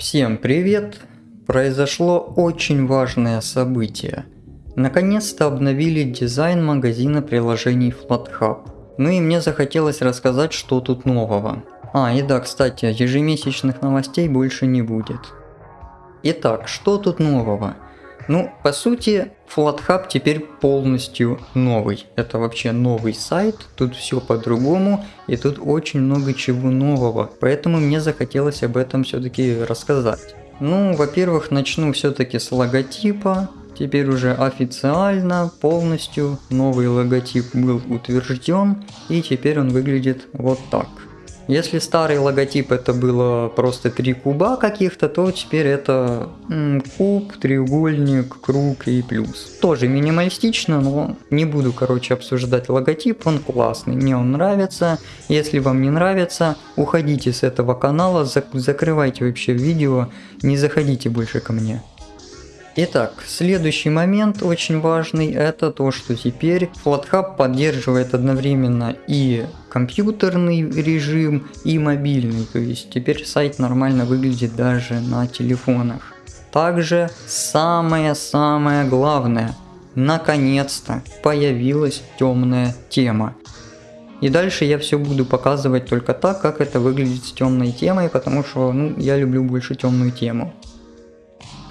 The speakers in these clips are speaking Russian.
Всем привет! Произошло очень важное событие. Наконец-то обновили дизайн магазина приложений FlatHub. Ну и мне захотелось рассказать, что тут нового. А, и да, кстати, ежемесячных новостей больше не будет. Итак, что тут нового? Ну, по сути, FlatHub теперь полностью новый. Это вообще новый сайт, тут все по-другому, и тут очень много чего нового. Поэтому мне захотелось об этом все-таки рассказать. Ну, во-первых, начну все-таки с логотипа. Теперь уже официально, полностью новый логотип был утвержден, и теперь он выглядит вот так. Если старый логотип это было просто три куба каких-то, то теперь это куб, треугольник, круг и плюс. Тоже минималистично, но не буду, короче, обсуждать логотип, он классный, мне он нравится. Если вам не нравится, уходите с этого канала, закрывайте вообще видео, не заходите больше ко мне. Итак, следующий момент очень важный, это то, что теперь FlatHub поддерживает одновременно и компьютерный режим, и мобильный, то есть теперь сайт нормально выглядит даже на телефонах. Также самое-самое главное, наконец-то появилась темная тема. И дальше я все буду показывать только так, как это выглядит с темной темой, потому что ну, я люблю больше темную тему.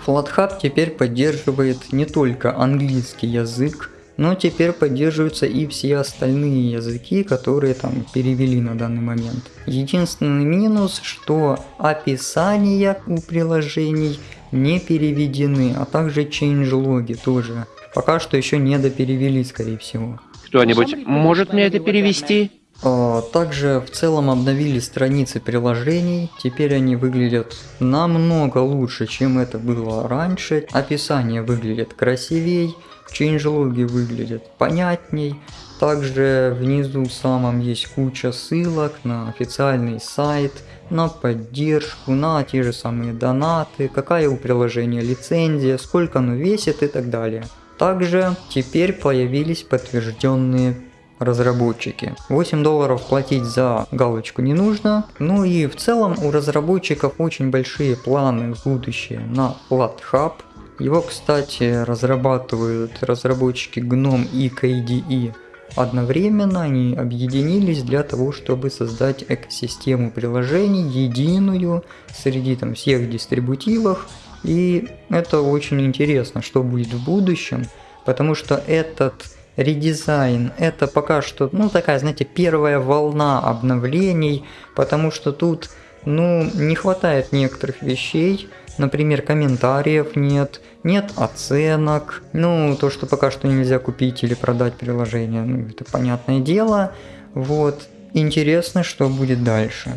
FlatHub теперь поддерживает не только английский язык, но теперь поддерживаются и все остальные языки, которые там перевели на данный момент. Единственный минус, что описания у приложений не переведены, а также changelog тоже. Пока что еще не доперевели, скорее всего. Кто-нибудь может мне это перевести? А, также в целом обновили страницы приложений, теперь они выглядят намного лучше, чем это было раньше. Описание выглядит красивей, чейнджлоги выглядят понятней. Также внизу самом есть куча ссылок на официальный сайт, на поддержку, на те же самые донаты, какая у приложения лицензия, сколько оно весит и так далее. Также теперь появились подтвержденные разработчики. 8 долларов платить за галочку не нужно. Ну и в целом у разработчиков очень большие планы в будущее на FlatHub. Его, кстати, разрабатывают разработчики GNOME и KDE одновременно. Они объединились для того, чтобы создать экосистему приложений единую среди там всех дистрибутивов. И это очень интересно, что будет в будущем, потому что этот редизайн. Это пока что, ну, такая, знаете, первая волна обновлений, потому что тут, ну, не хватает некоторых вещей, например, комментариев нет, нет оценок, ну, то, что пока что нельзя купить или продать приложение, ну, это понятное дело, вот. Интересно, что будет дальше.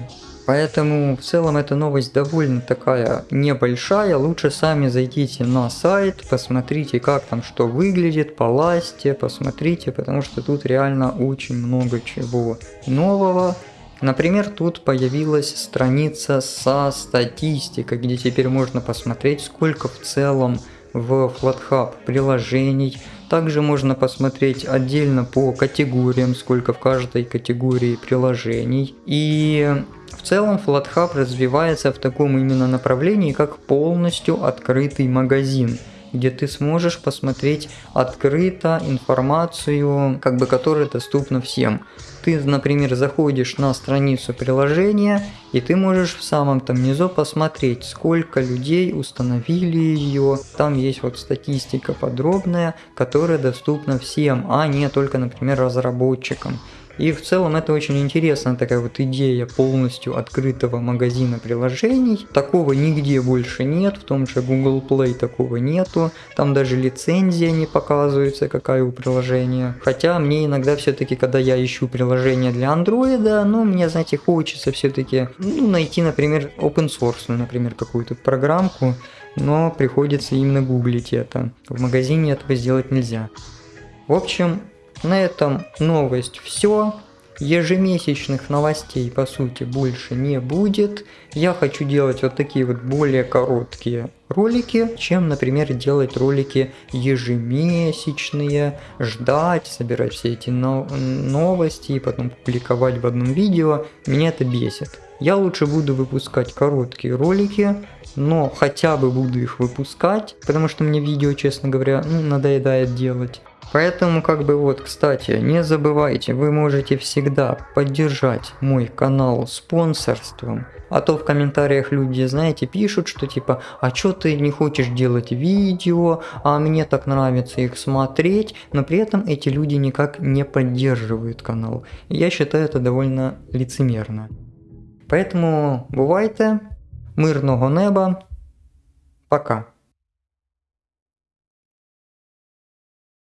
Поэтому в целом эта новость довольно такая небольшая. Лучше сами зайдите на сайт, посмотрите как там что выглядит, полазьте, посмотрите, потому что тут реально очень много чего нового. Например, тут появилась страница со статистикой, где теперь можно посмотреть, сколько в целом в FlatHub приложений. Также можно посмотреть отдельно по категориям, сколько в каждой категории приложений. И в целом FlatHub развивается в таком именно направлении, как полностью открытый магазин где ты сможешь посмотреть открыто информацию, как бы которая доступна всем. Ты, например, заходишь на страницу приложения, и ты можешь в самом там низу посмотреть, сколько людей установили ее. Там есть вот статистика подробная, которая доступна всем, а не только, например, разработчикам. И в целом это очень интересная такая вот идея полностью открытого магазина приложений. Такого нигде больше нет, в том же Google Play такого нету. Там даже лицензия не показывается, какая у приложения. Хотя мне иногда все-таки, когда я ищу приложение для Android, ну мне, знаете, хочется все-таки ну, найти, например, open source, например, какую-то программку, но приходится именно гуглить это. В магазине этого сделать нельзя. В общем, на этом новость все. Ежемесячных новостей по сути больше не будет. Я хочу делать вот такие вот более короткие ролики, чем, например, делать ролики ежемесячные, ждать, собирать все эти новости и потом публиковать в одном видео. Меня это бесит. Я лучше буду выпускать короткие ролики, но хотя бы буду их выпускать, потому что мне видео, честно говоря, ну, надоедает делать. Поэтому, как бы вот, кстати, не забывайте, вы можете всегда поддержать мой канал спонсорством. А то в комментариях люди, знаете, пишут, что типа, а чё ты не хочешь делать видео, а мне так нравится их смотреть, но при этом эти люди никак не поддерживают канал. Я считаю это довольно лицемерно. Поэтому бувайте, мирного неба, пока.